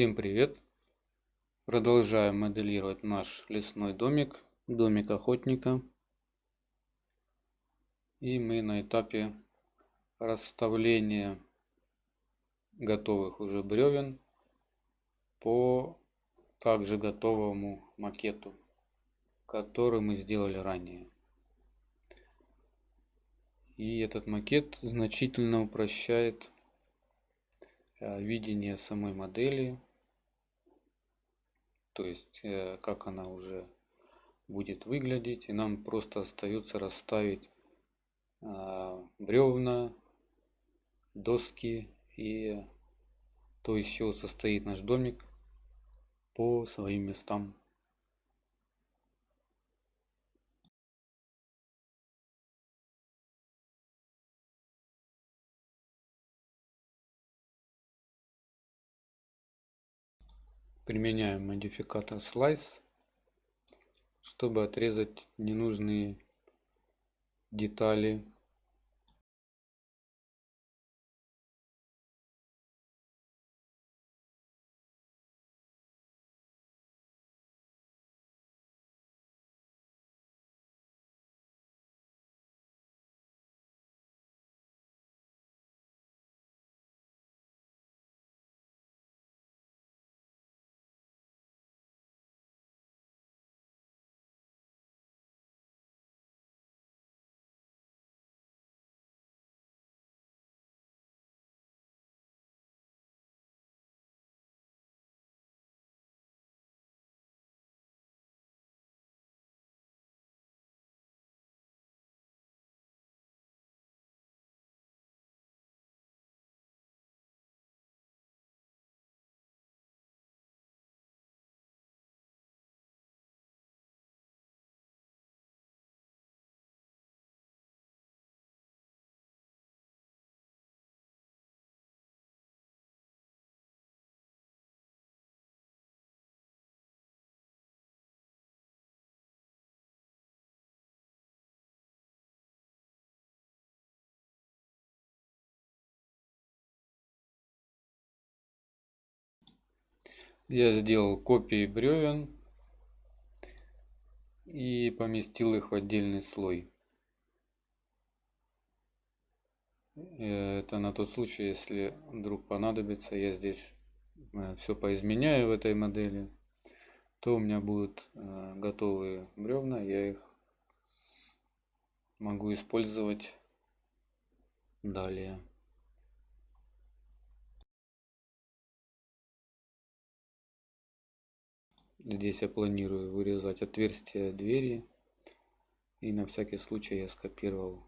Всем привет! Продолжаем моделировать наш лесной домик, домик охотника. И мы на этапе расставления готовых уже бревен по также готовому макету, который мы сделали ранее. И этот макет значительно упрощает э, видение самой модели, то есть э, как она уже будет выглядеть. И нам просто остается расставить э, бревна, доски и то, из чего состоит наш домик по своим местам. Применяем модификатор Slice, чтобы отрезать ненужные детали Я сделал копии бревен и поместил их в отдельный слой. Э, это на тот случай, если вдруг понадобится, я здесь э, все поизменяю в этой модели, то у меня будут э, готовые бревна, я их могу использовать далее. Здесь я планирую вырезать отверстие двери. И на всякий случай я скопировал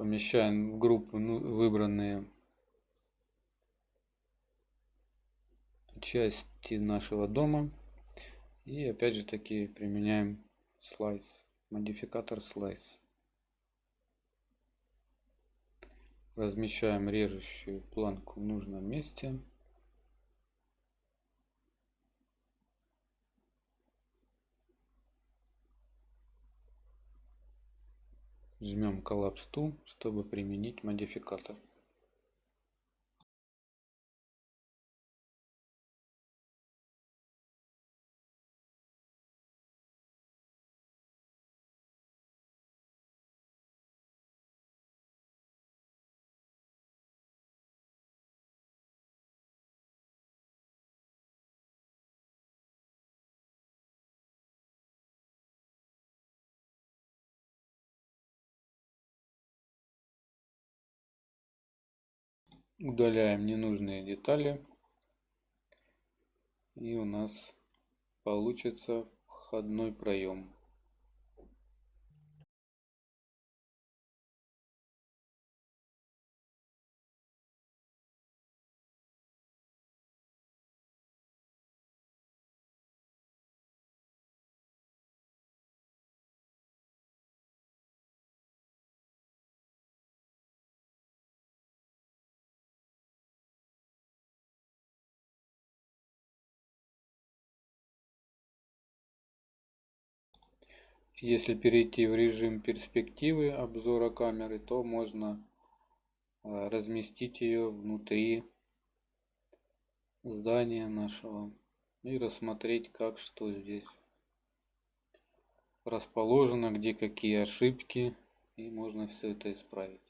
помещаем в группу ну, выбранные части нашего дома и опять же таки применяем слайс, модификатор слайс. Размещаем режущую планку в нужном месте. Жмем коллапс ту, чтобы применить модификатор. Удаляем ненужные детали. И у нас получится входной проем. Если перейти в режим перспективы обзора камеры, то можно э, разместить ее внутри здания нашего и рассмотреть, как что здесь расположено, где какие ошибки, и можно все это исправить.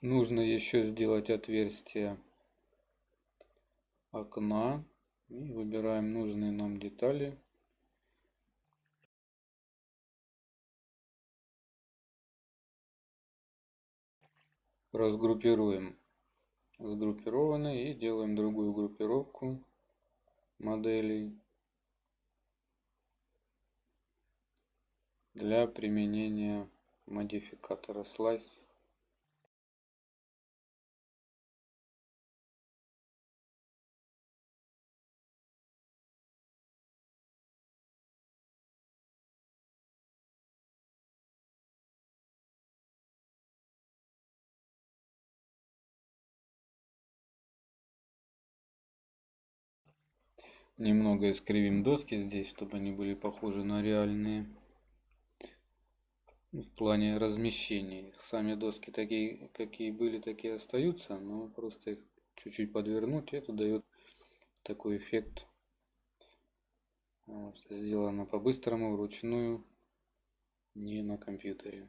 Нужно еще сделать отверстие окна. И выбираем нужные нам детали. Разгруппируем сгруппированные и делаем другую группировку моделей для применения модификатора Slice. Немного искривим доски здесь, чтобы они были похожи на реальные. В плане размещения. Сами доски такие, какие были, такие остаются, но просто их чуть-чуть подвернуть, это дает такой эффект. Вот, сделано по-быстрому, вручную, не на компьютере.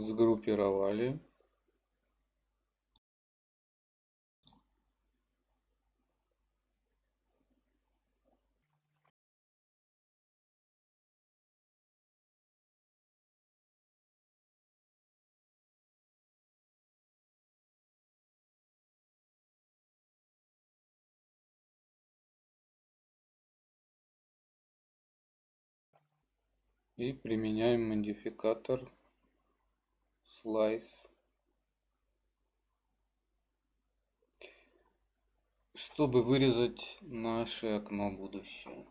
Сгруппировали. И применяем модификатор slice чтобы вырезать наше окно будущее.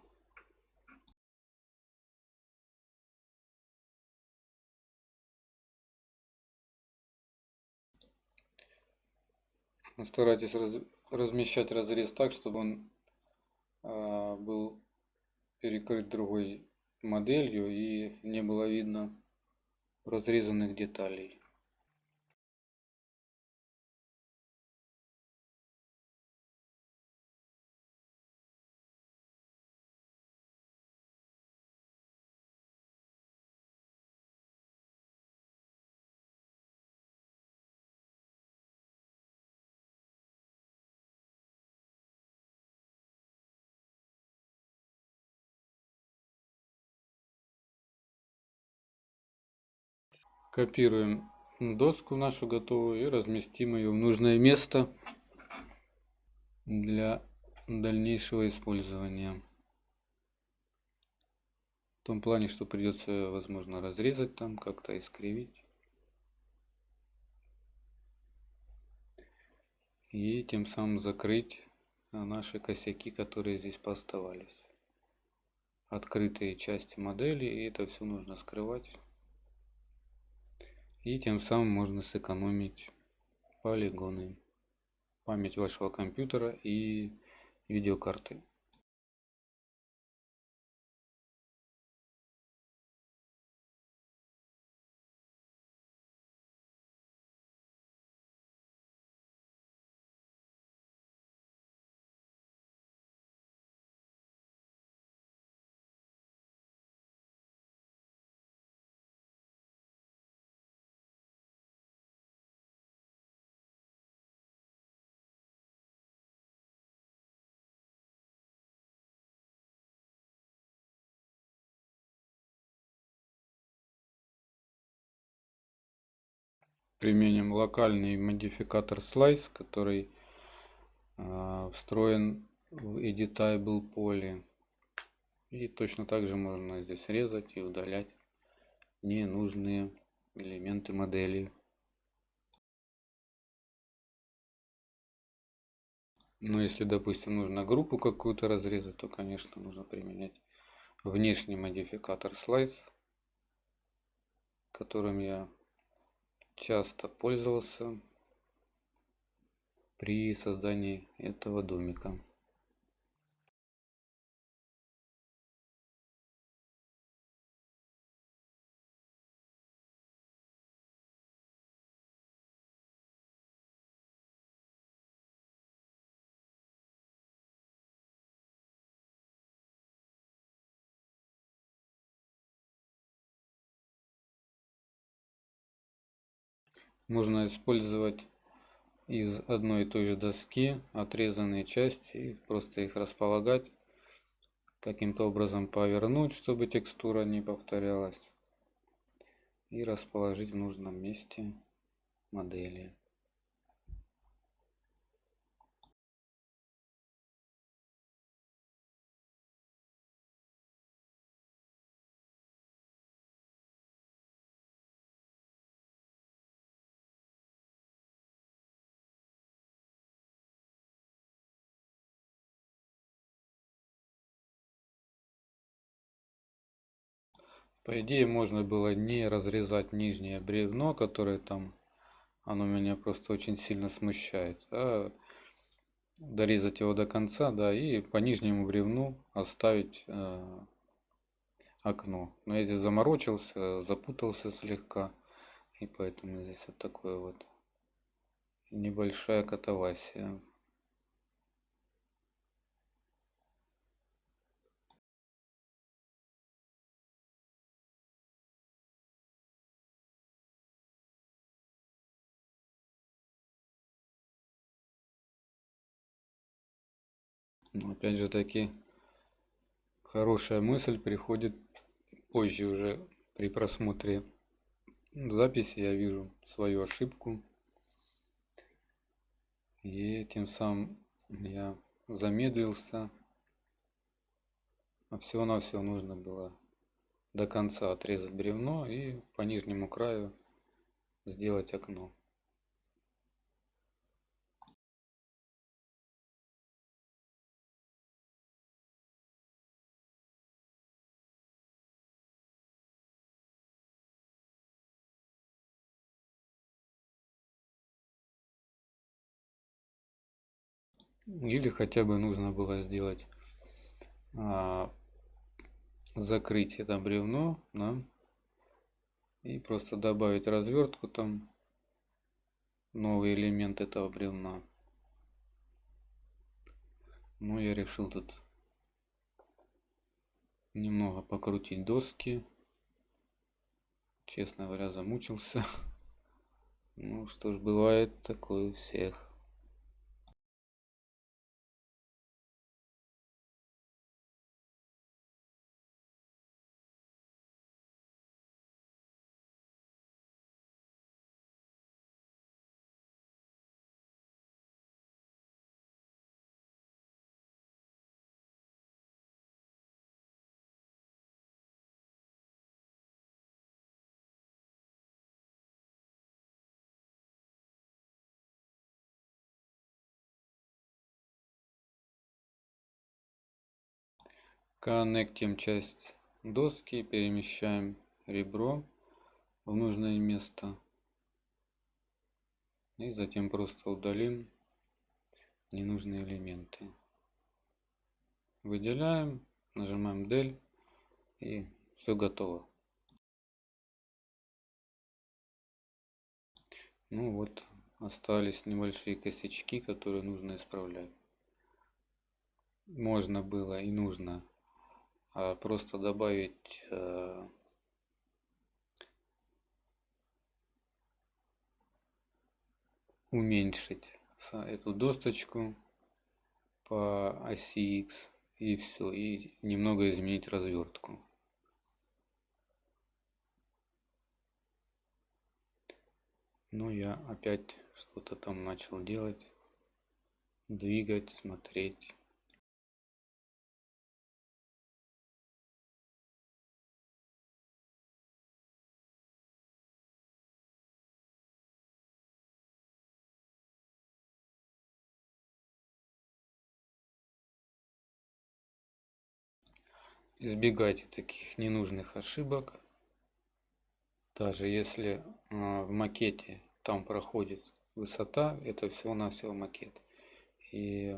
Старайтесь раз, размещать разрез так чтобы он а, был перекрыт другой моделью и не было видно разрезанных деталей Копируем доску нашу готовую и разместим ее в нужное место для дальнейшего использования. В том плане, что придется, возможно, разрезать там, как-то искривить. И тем самым закрыть наши косяки, которые здесь поставались. Открытые части модели, и это все нужно скрывать. И тем самым можно сэкономить полигоны, память вашего компьютера и видеокарты. Применим локальный модификатор slice, который э, встроен в editable поле. И точно так же можно здесь резать и удалять ненужные элементы модели. Но если, допустим, нужно группу какую-то разрезать, то, конечно, нужно применять внешний модификатор Slice, которым я часто пользовался при создании этого домика. Можно использовать из одной и той же доски отрезанные части и просто их располагать. Каким-то образом повернуть, чтобы текстура не повторялась. И расположить в нужном месте модели. По идее можно было не разрезать нижнее бревно, которое там, оно меня просто очень сильно смущает, а дорезать его до конца, да, и по нижнему бревну оставить э, окно. Но я здесь заморочился, запутался слегка, и поэтому здесь вот такое вот небольшая катавасия. Но опять же таки, хорошая мысль приходит позже уже при просмотре записи. Я вижу свою ошибку. И тем самым я замедлился. А всего-навсего нужно было до конца отрезать бревно и по нижнему краю сделать окно. Или хотя бы нужно было сделать а, закрыть это бревно, да, и просто добавить развертку там, новый элемент этого бревна. Но я решил тут немного покрутить доски. Честно говоря, замучился. Ну что ж, бывает такое у всех. Коннектим часть доски, перемещаем ребро в нужное место. И затем просто удалим ненужные элементы. Выделяем, нажимаем Del и все готово. Ну вот, остались небольшие косячки, которые нужно исправлять. Можно было и нужно просто добавить э, уменьшить эту досточку по оси X и все и немного изменить развертку Ну, я опять что-то там начал делать, двигать, смотреть. Избегайте таких ненужных ошибок. Даже если а, в макете там проходит высота, это всего-навсего макет. И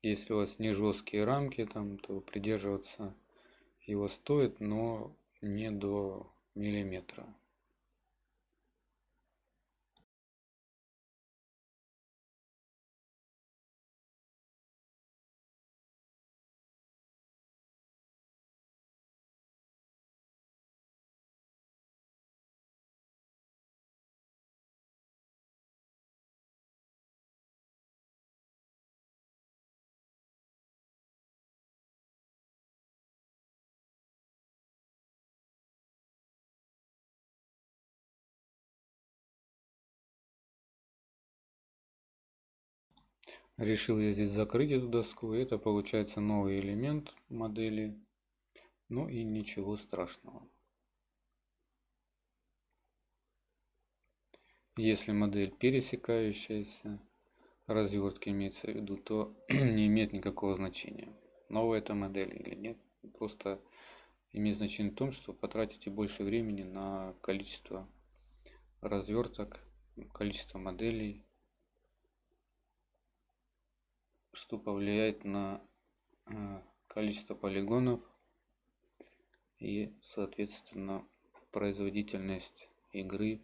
если у вас не жесткие рамки, там, то придерживаться его стоит, но не до миллиметра. Решил я здесь закрыть эту доску. Это получается новый элемент модели. Ну и ничего страшного. Если модель пересекающаяся, развертки имеется в виду, то не имеет никакого значения. Новая эта модель или нет. Просто имеет значение в том, что потратите больше времени на количество разверток, количество моделей что повлияет на э, количество полигонов и соответственно производительность игры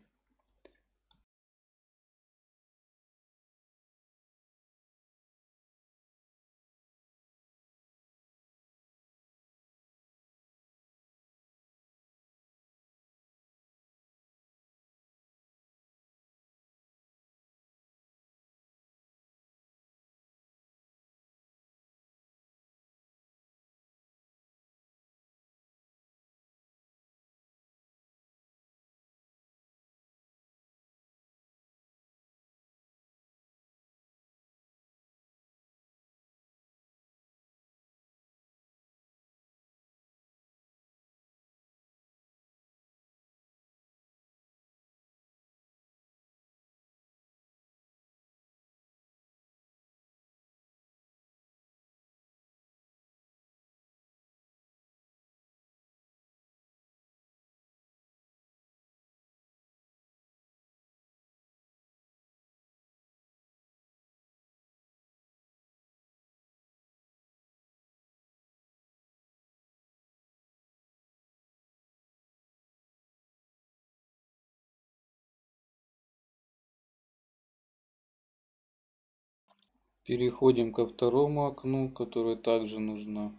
Переходим ко второму окну, которое также нужно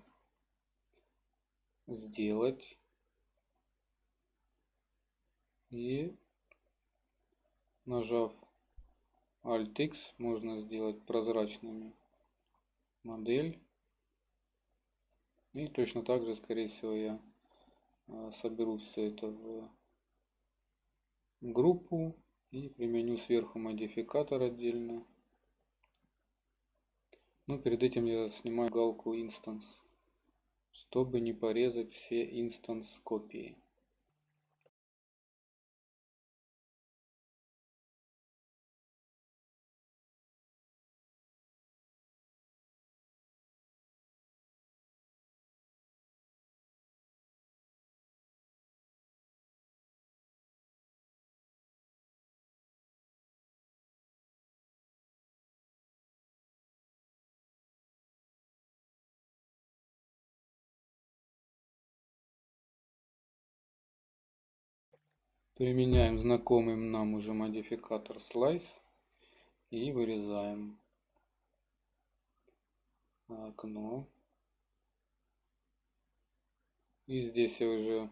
сделать. И нажав Alt X можно сделать прозрачными модель. И точно так же, скорее всего, я а, соберу все это в группу и применю сверху модификатор отдельно. Но перед этим я снимаю галку instance, чтобы не порезать все instance копии. Применяем знакомый нам уже модификатор Slice и вырезаем окно. И здесь я уже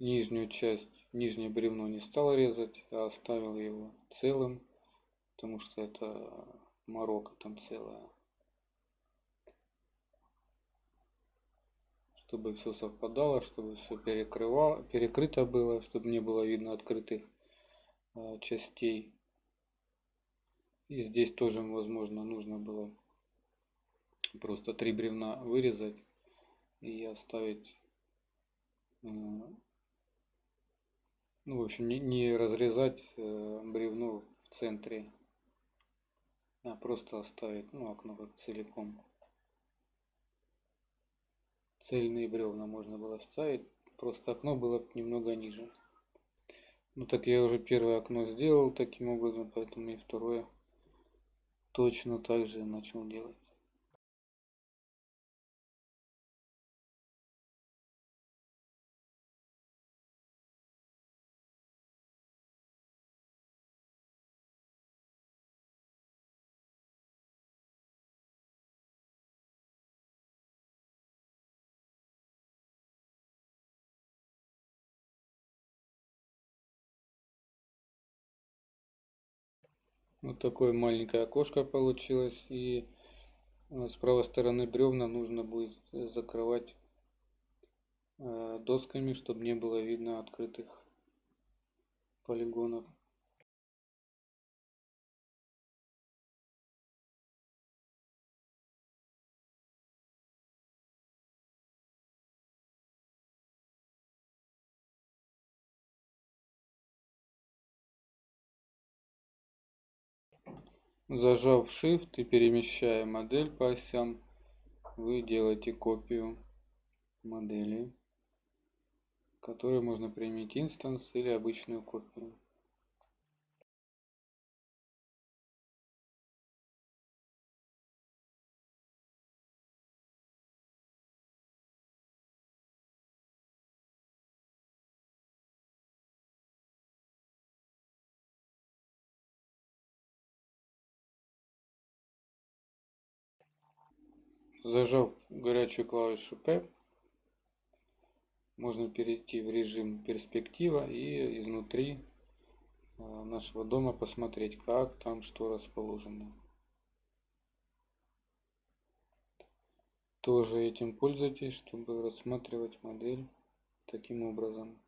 нижнюю часть, нижнее бревно не стал резать, а оставил его целым, потому что это морока там целая. Чтобы все совпадало, чтобы все перекрывало, перекрыто было, чтобы не было видно открытых а, частей. И здесь тоже, возможно, нужно было просто три бревна вырезать и оставить, э, ну, в общем, не, не разрезать э, бревно в центре, а просто оставить, ну, окно как целиком. Цельные бревна можно было ставить, просто окно было немного ниже. Ну так я уже первое окно сделал таким образом, поэтому и второе точно так же начал делать. Вот такое маленькое окошко получилось. И э, с правой стороны бревна нужно будет закрывать э, досками, чтобы не было видно открытых полигонов. Зажав Shift и перемещая модель по осям, вы делаете копию модели, которую можно применить инстанс или обычную копию. Зажав горячую клавишу P, можно перейти в режим перспектива и изнутри э, нашего дома посмотреть, как там что расположено. Тоже этим пользуйтесь, чтобы рассматривать модель таким образом.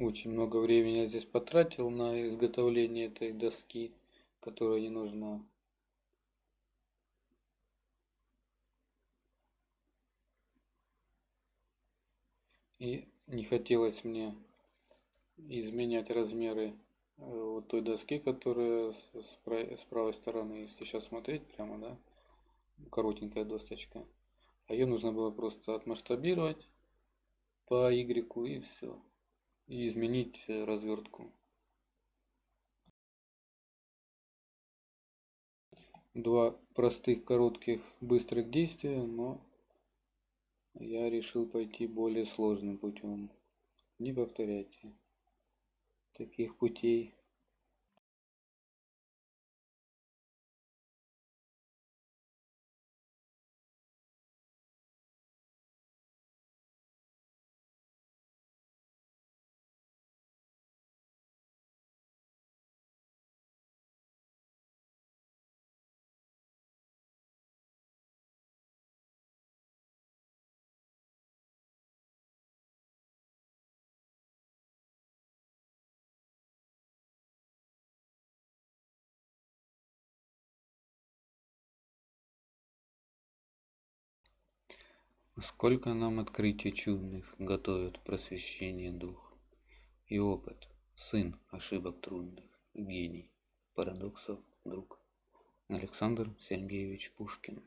Очень много времени я здесь потратил на изготовление этой доски, которая не нужна. И не хотелось мне изменять размеры э, вот той доски, которая с правой стороны, если сейчас смотреть прямо, да, коротенькая досточка. А ее нужно было просто отмасштабировать по Y и все и изменить э, развертку. Два простых, коротких, быстрых действия, но я решил пойти более сложным путем. Не повторяйте таких путей. Сколько нам открытий чудных готовят просвещение дух и опыт, сын ошибок трудных, гений, парадоксов друг. Александр Сергеевич Пушкин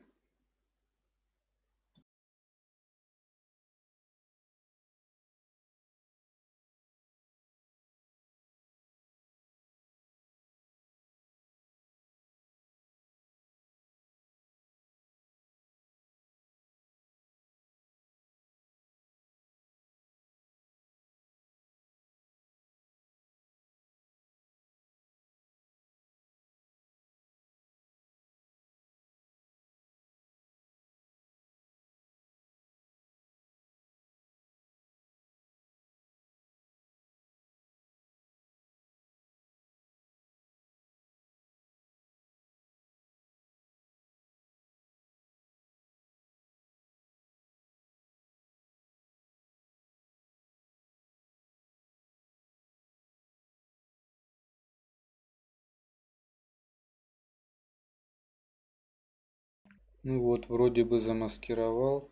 Ну вот, вроде бы замаскировал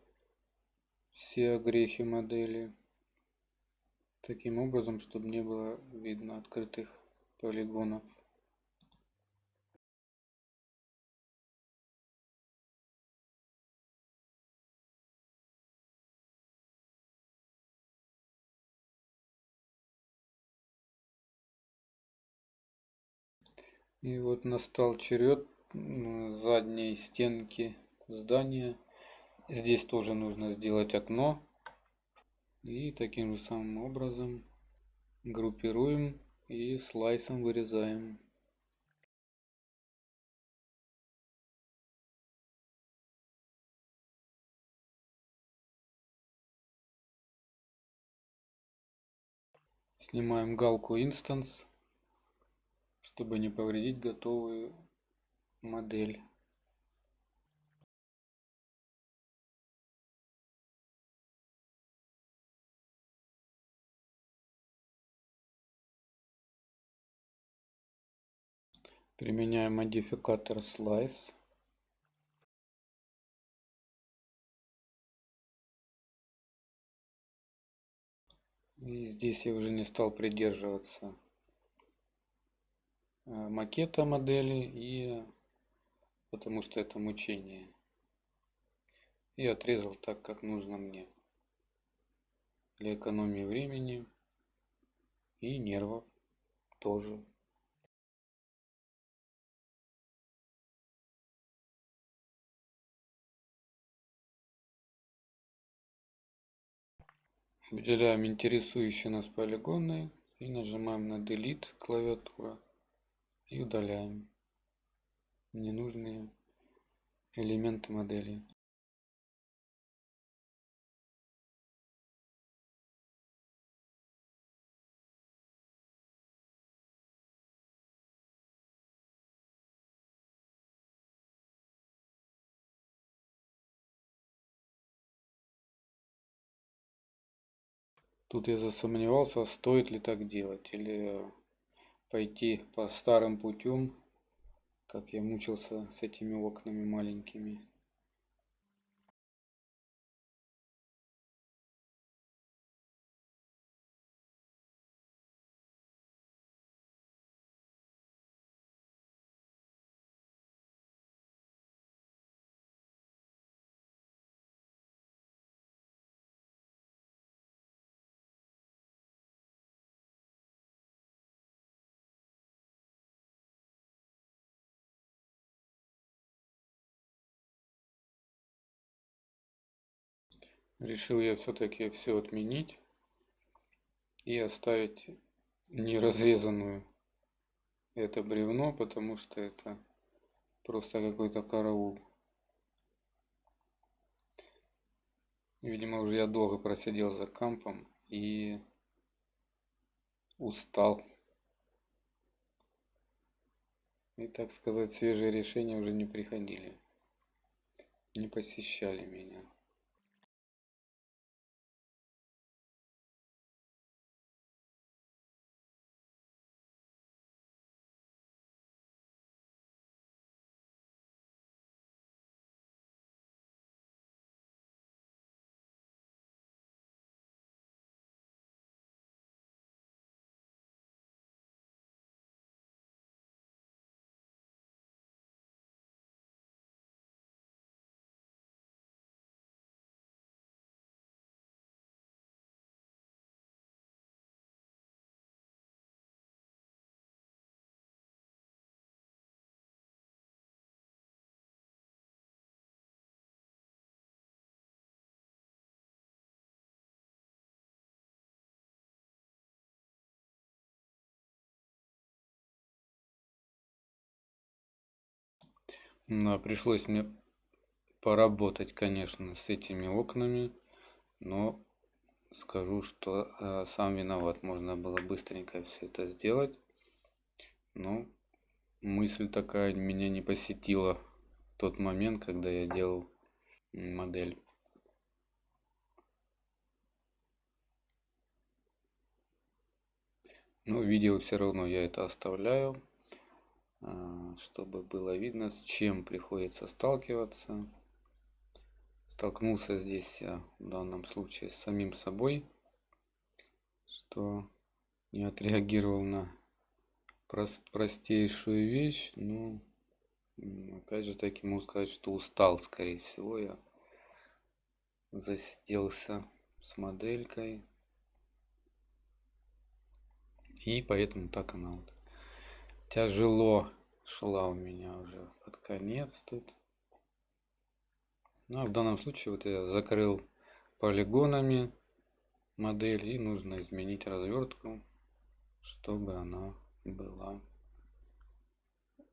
все огрехи модели таким образом, чтобы не было видно открытых полигонов. И вот настал черед задней стенки здания. Здесь тоже нужно сделать окно. И таким же самым образом группируем и слайсом вырезаем. Снимаем галку Instance, чтобы не повредить готовую модель. Применяем модификатор Slice. И здесь я уже не стал придерживаться э, макета модели, и потому что это мучение. И отрезал так, как нужно мне. Для экономии времени и нервов тоже. Выделяем интересующие нас полигоны и нажимаем на Delete клавиатура и удаляем ненужные элементы модели. Тут я засомневался, стоит ли так делать, или пойти по старым путем, как я мучился с этими окнами маленькими. Решил я все-таки все отменить и оставить неразрезанную это бревно, потому что это просто какой-то караул. Видимо, уже я долго просидел за кампом и устал. И, так сказать, свежие решения уже не приходили, не посещали меня. Пришлось мне поработать, конечно, с этими окнами, но скажу, что э, сам виноват. Можно было быстренько все это сделать, но мысль такая меня не посетила в тот момент, когда я делал модель. Но видео все равно я это оставляю. А, чтобы было видно, с чем приходится сталкиваться столкнулся здесь я в данном случае с самим собой, что не отреагировал на прост, простейшую вещь. Ну, опять же таки могу сказать, что устал, скорее всего, я засиделся с моделькой. И поэтому так она вот тяжело шла у меня уже под конец тут. Ну, а в данном случае вот я закрыл полигонами модель и нужно изменить развертку, чтобы она была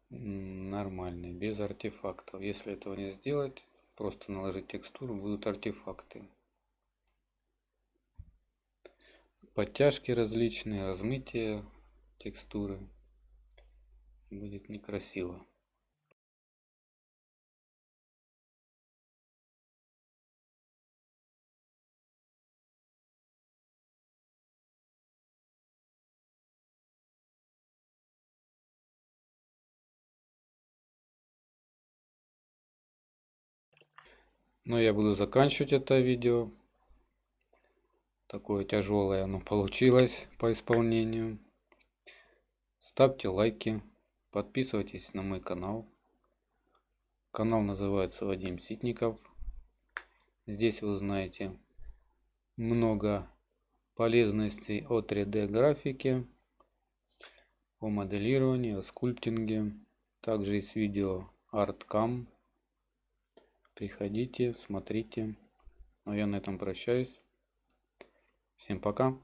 нормальной, без артефактов. Если этого не сделать, просто наложить текстуру, будут артефакты. Подтяжки различные, размытие текстуры. Будет некрасиво. Но я буду заканчивать это видео. Такое тяжелое оно получилось по исполнению. Ставьте лайки, подписывайтесь на мой канал. Канал называется Вадим Ситников. Здесь вы узнаете много полезностей о 3D графике, о моделировании, о скульптинге. Также есть видео ArtCam Приходите, смотрите. Но я на этом прощаюсь. Всем пока.